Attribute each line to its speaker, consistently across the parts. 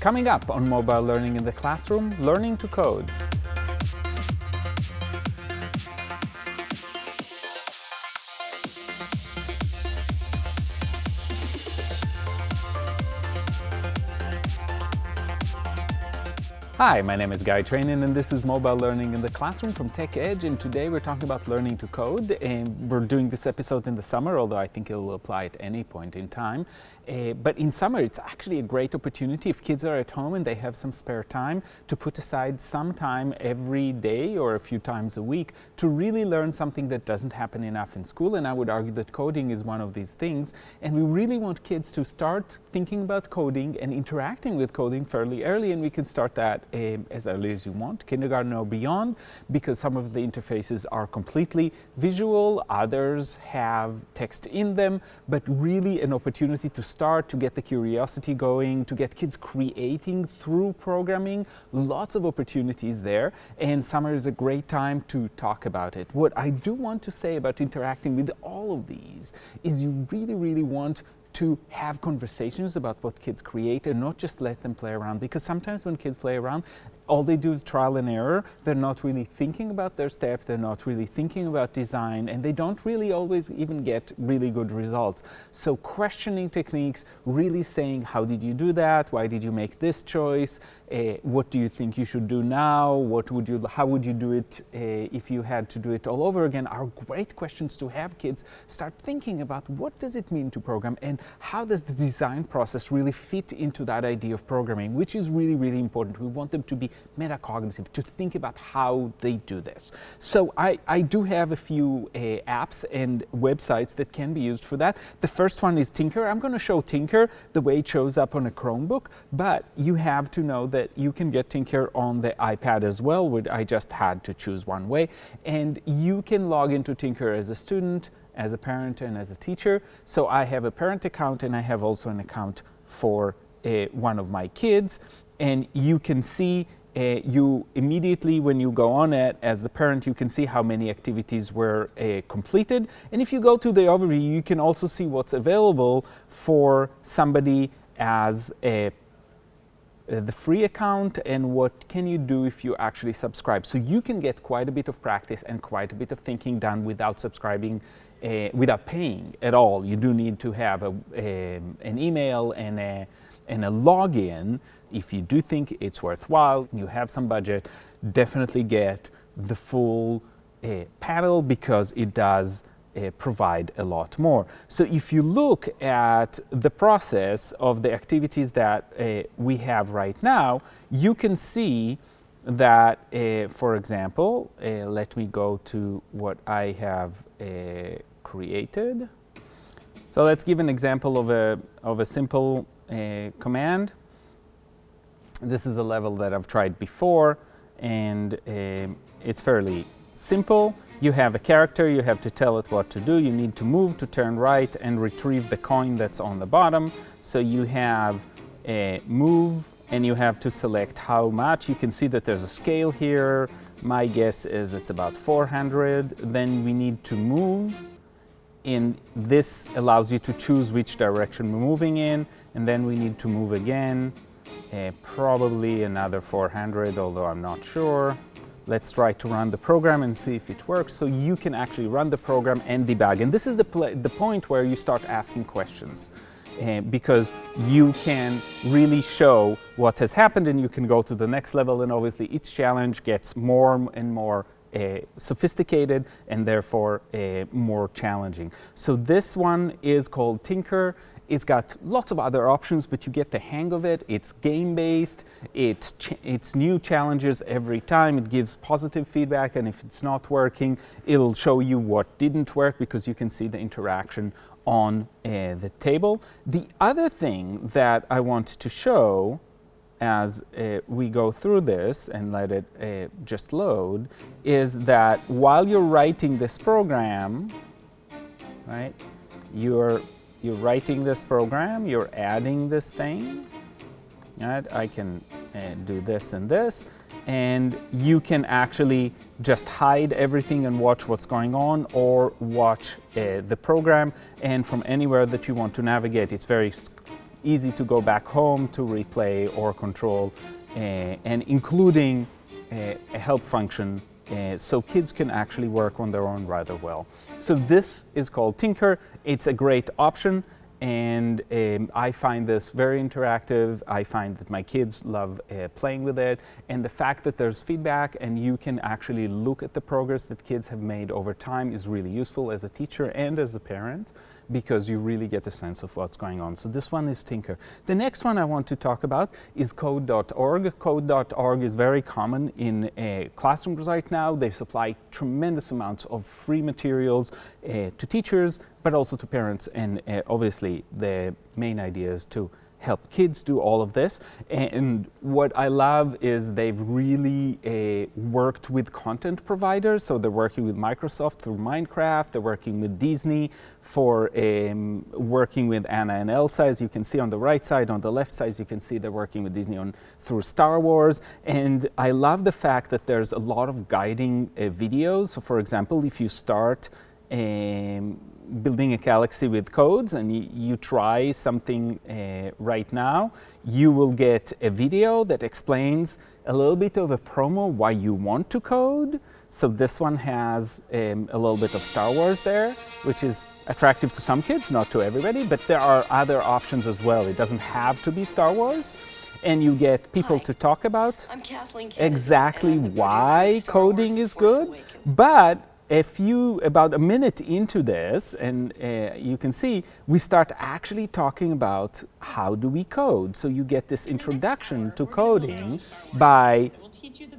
Speaker 1: Coming up on Mobile Learning in the Classroom, Learning to Code. Hi, my name is Guy Trainin and this is Mobile Learning in the Classroom from TechEdge and today we're talking about learning to code and we're doing this episode in the summer although I think it will apply at any point in time uh, but in summer, it's actually a great opportunity if kids are at home and they have some spare time to put aside some time every day or a few times a week to really learn something that doesn't happen enough in school. And I would argue that coding is one of these things. And we really want kids to start thinking about coding and interacting with coding fairly early. And we can start that uh, as early as you want, kindergarten or beyond, because some of the interfaces are completely visual, others have text in them, but really an opportunity to start to get the curiosity going, to get kids creating through programming. Lots of opportunities there, and summer is a great time to talk about it. What I do want to say about interacting with all of these is you really, really want to have conversations about what kids create and not just let them play around because sometimes when kids play around all they do is trial and error. They're not really thinking about their step. They're not really thinking about design. And they don't really always even get really good results. So questioning techniques really saying how did you do that? Why did you make this choice? Uh, what do you think you should do now? What would you how would you do it uh, if you had to do it all over again? Are great questions to have kids. Start thinking about what does it mean to program and how does the design process really fit into that idea of programming, which is really, really important. We want them to be metacognitive, to think about how they do this. So I, I do have a few uh, apps and websites that can be used for that. The first one is Tynker. I'm going to show Tynker the way it shows up on a Chromebook, but you have to know that you can get Tynker on the iPad as well, which I just had to choose one way. And you can log into Tynker as a student, as a parent and as a teacher. So I have a parent account and I have also an account for uh, one of my kids. And you can see uh, you immediately when you go on it as the parent you can see how many activities were uh, completed and if you go to the overview you can also see what's available for somebody as a the free account and what can you do if you actually subscribe. So you can get quite a bit of practice and quite a bit of thinking done without subscribing, uh, without paying at all. You do need to have a, a, an email and a, and a login. If you do think it's worthwhile, and you have some budget, definitely get the full uh, panel because it does uh, provide a lot more. So if you look at the process of the activities that uh, we have right now, you can see that, uh, for example, uh, let me go to what I have uh, created. So let's give an example of a, of a simple uh, command. This is a level that I've tried before, and um, it's fairly simple. You have a character, you have to tell it what to do. You need to move to turn right and retrieve the coin that's on the bottom. So you have a move and you have to select how much. You can see that there's a scale here. My guess is it's about 400. Then we need to move. And this allows you to choose which direction we're moving in. And then we need to move again, uh, probably another 400, although I'm not sure. Let's try to run the program and see if it works. So you can actually run the program and debug. And this is the, the point where you start asking questions. Uh, because you can really show what has happened and you can go to the next level and obviously each challenge gets more and more sophisticated and therefore uh, more challenging. So this one is called Tynker. It's got lots of other options, but you get the hang of it. It's game-based. It's, it's new challenges every time. It gives positive feedback, and if it's not working, it'll show you what didn't work because you can see the interaction on uh, the table. The other thing that I want to show as uh, we go through this and let it uh, just load is that while you're writing this program, right, you're you're writing this program, you're adding this thing, right? I can uh, do this and this, and you can actually just hide everything and watch what's going on or watch uh, the program and from anywhere that you want to navigate. It's very easy to go back home to replay or control, uh, and including uh, a help function uh, so kids can actually work on their own rather well. So this is called Tynker. It's a great option and um, I find this very interactive. I find that my kids love uh, playing with it and the fact that there's feedback and you can actually look at the progress that kids have made over time is really useful as a teacher and as a parent because you really get a sense of what's going on. So this one is Tynker. The next one I want to talk about is code.org. Code.org is very common in uh, classrooms right now. They supply tremendous amounts of free materials uh, to teachers, but also to parents. And uh, obviously the main idea is to help kids do all of this. And what I love is they've really uh, worked with content providers. So they're working with Microsoft through Minecraft, they're working with Disney for um, working with Anna and Elsa, as you can see on the right side. On the left side, you can see they're working with Disney on through Star Wars. And I love the fact that there's a lot of guiding uh, videos. So for example, if you start um, building a galaxy with codes and you, try something uh, right now, you will get a video that explains a little bit of a promo why you want to code. So this one has um, a little bit of Star Wars there, which is attractive to some kids, not to everybody, but there are other options as well. It doesn't have to be Star Wars. And you get people
Speaker 2: Hi.
Speaker 1: to talk about
Speaker 2: Kennedy,
Speaker 1: exactly why coding is good, but a few, about a minute into this, and uh, you can see, we start actually talking about how do we code. So you get this introduction to coding by,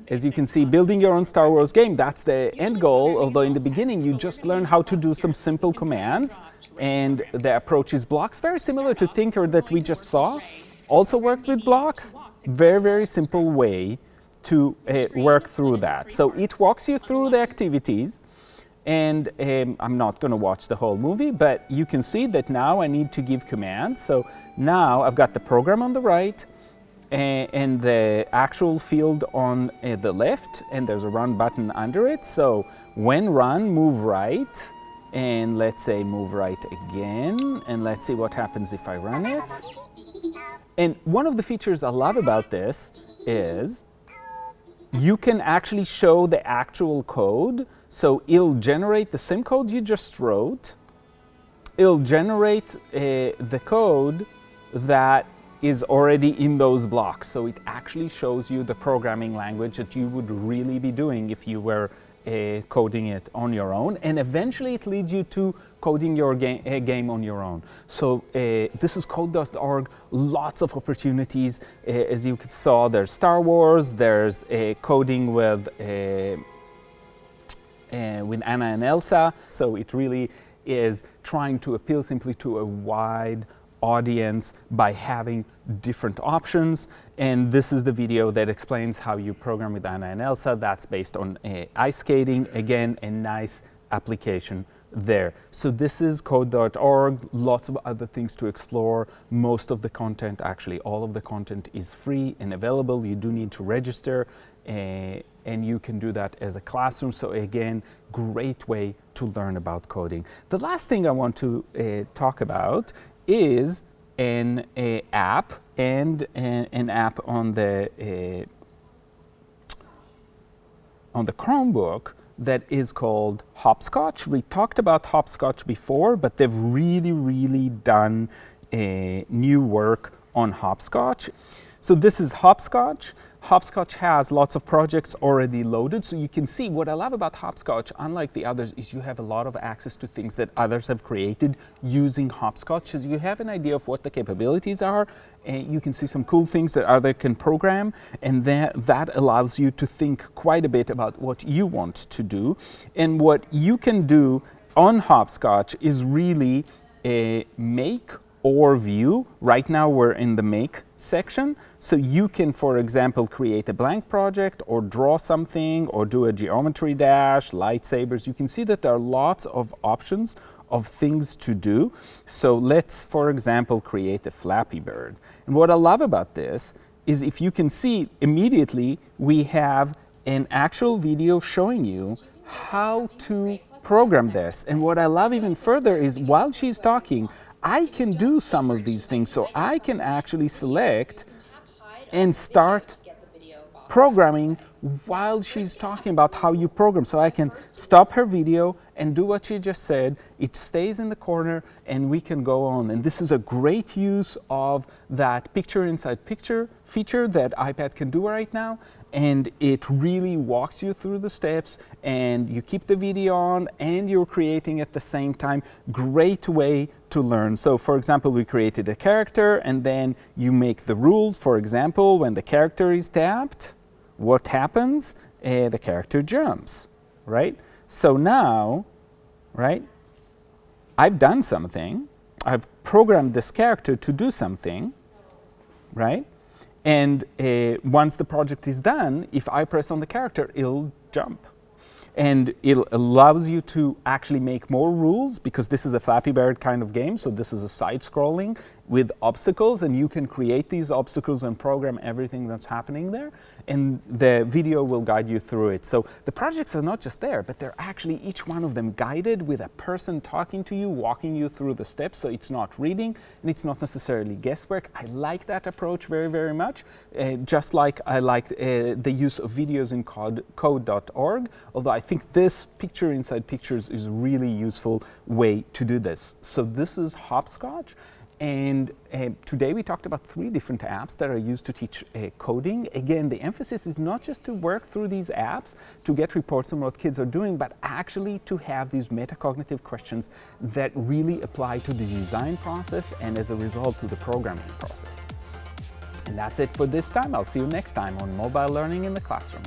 Speaker 1: as you can see, building your own Star Wars game. That's the end goal, although in the beginning you just learn how to do some simple commands, and the approach is blocks, very similar to Tynker that we just saw. Also worked with blocks, very, very simple way to uh, work through that. So it walks you through the activities, and um, I'm not going to watch the whole movie, but you can see that now I need to give commands. So now I've got the program on the right and, and the actual field on uh, the left, and there's a run button under it. So when run, move right, and let's say move right again, and let's see what happens if I run it. And one of the features I love about this is you can actually show the actual code so it'll generate the same code you just wrote. It'll generate uh, the code that is already in those blocks. So it actually shows you the programming language that you would really be doing if you were uh, coding it on your own. And eventually it leads you to coding your ga uh, game on your own. So uh, this is code.org, lots of opportunities. Uh, as you saw, there's Star Wars, there's uh, coding with uh, with Anna and Elsa. So it really is trying to appeal simply to a wide audience by having different options. And this is the video that explains how you program with Anna and Elsa. That's based on uh, ice skating. Again, a nice application there. So this is code.org, lots of other things to explore. Most of the content, actually all of the content is free and available. You do need to register uh, and you can do that as a classroom. So again, great way to learn about coding. The last thing I want to uh, talk about is an uh, app and an, an, app on the uh, on the Chromebook that is called Hopscotch. We talked about Hopscotch before, but they've really, really done new work on Hopscotch. So this is Hopscotch. Hopscotch has lots of projects already loaded, so you can see what I love about Hopscotch, unlike the others, is you have a lot of access to things that others have created using Hopscotch. So you have an idea of what the capabilities are, and you can see some cool things that other can program, and that, that allows you to think quite a bit about what you want to do. And what you can do on Hopscotch is really uh, make or view. Right now we're in the make section. So you can, for example, create a blank project or draw something or do a geometry dash, lightsabers. You can see that there are lots of options of things to do. So let's, for example, create a Flappy Bird. And what I love about this is if you can see immediately, we have an actual video showing you how to program this. And what I love even further is while she's talking, I can do some of these things. So I can actually select and start programming while she's talking about how you program. So I can stop her video and do what she just said. It stays in the corner and we can go on. And this is a great use of that picture inside picture feature that iPad can do right now. And it really walks you through the steps and you keep the video on and you're creating at the same time. Great way to learn. So for example, we created a character and then you make the rules. For example, when the character is tapped, what happens? Uh, the character jumps, right? So now, right, I've done something. I've programmed this character to do something, right? And uh, once the project is done, if I press on the character, it'll jump. And it allows you to actually make more rules because this is a Flappy Bird kind of game. So this is a side scrolling with obstacles and you can create these obstacles and program everything that's happening there and the video will guide you through it. So the projects are not just there, but they're actually each one of them guided with a person talking to you, walking you through the steps. So it's not reading and it's not necessarily guesswork. I like that approach very, very much. Uh, just like I like uh, the use of videos in code.org, although I think this picture inside pictures is a really useful way to do this. So this is Hopscotch. And uh, today we talked about three different apps that are used to teach uh, coding. Again, the emphasis is not just to work through these apps to get reports on what kids are doing, but actually to have these metacognitive questions that really apply to the design process and as a result to the programming process. And that's it for this time. I'll see you next time on Mobile Learning in the Classroom.